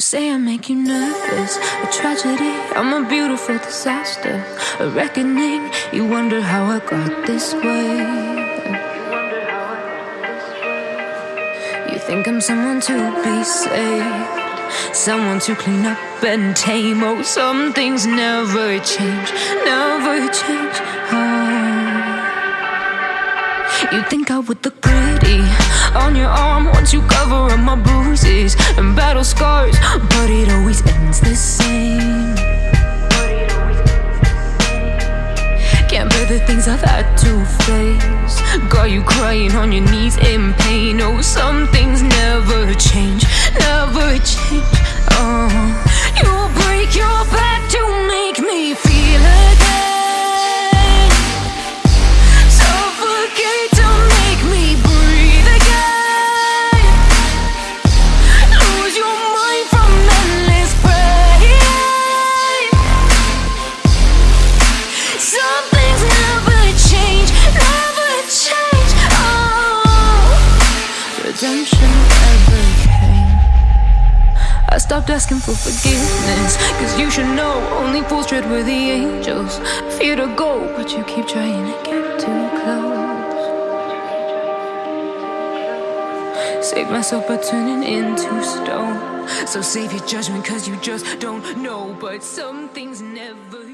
say I make you nervous, a tragedy. I'm a beautiful disaster, a reckoning. You wonder how I got this way. You think I'm someone to be saved, someone to clean up and tame. Oh, some things never change, never change. Oh. You think I would look pretty on your arm once you cover up my bruises and battle scars, face. Got you crying on your knees in pain. Oh, some things never change, never change. Oh, redemption never came. I stopped asking for forgiveness, cause you should know only fools tread where the angels fear to go, but you keep trying to get too close. Save myself by turning into stone. So save your judgment, cause you just don't know. But some things never.